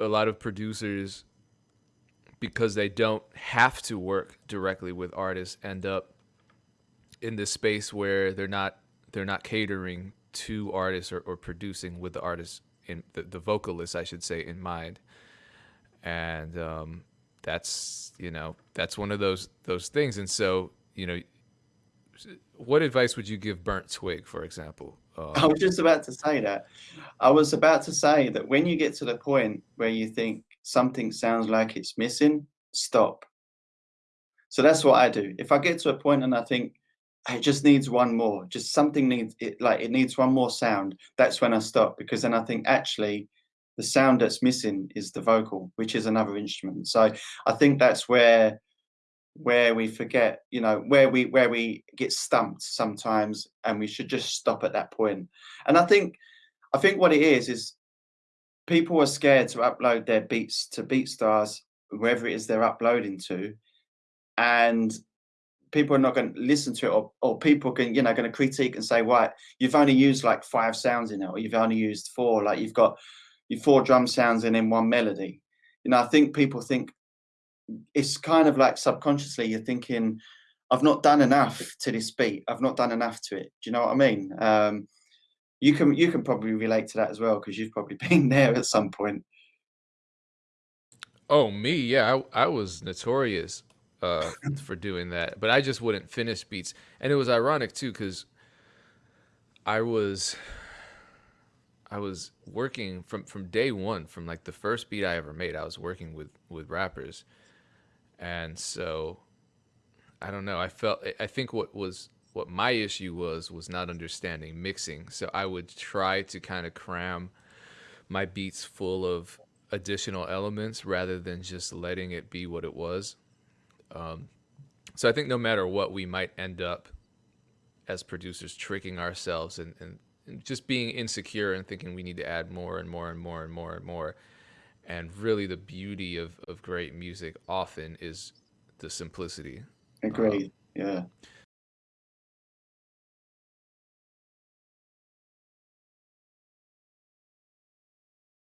a lot of producers because they don't have to work directly with artists end up in this space where they're not they're not catering to artists or, or producing with the artists in the, the vocalists I should say in mind. And um, that's you know that's one of those those things. And so you know what advice would you give burnt twig for example um, I was just about to say that. I was about to say that when you get to the point where you think something sounds like it's missing, stop. So that's what I do. If I get to a point and I think it just needs one more, just something needs it like it needs one more sound, that's when I stop because then I think actually the sound that's missing is the vocal, which is another instrument. So I think that's where where we forget, you know, where we where we get stumped sometimes, and we should just stop at that point. And I think, I think what it is is people are scared to upload their beats to BeatStars, wherever it is they're uploading to, and people are not going to listen to it, or, or people can, you know, going to critique and say, "Right, you've only used like five sounds in it, or you've only used four, like you've got your four drum sounds and then one melody." You know, I think people think it's kind of like subconsciously you're thinking, I've not done enough to this beat. I've not done enough to it. Do you know what I mean? Um, you can you can probably relate to that as well because you've probably been there at some point. Oh, me, yeah, I, I was notorious uh, for doing that, but I just wouldn't finish beats, and it was ironic too because I was I was working from from day one, from like the first beat I ever made. I was working with with rappers, and so I don't know. I felt I think what was what my issue was was not understanding mixing. So I would try to kind of cram my beats full of additional elements rather than just letting it be what it was. Um, so I think no matter what, we might end up as producers tricking ourselves and, and, and just being insecure and thinking we need to add more and more and more and more and more and really the beauty of, of great music often is the simplicity. Agreed um, yeah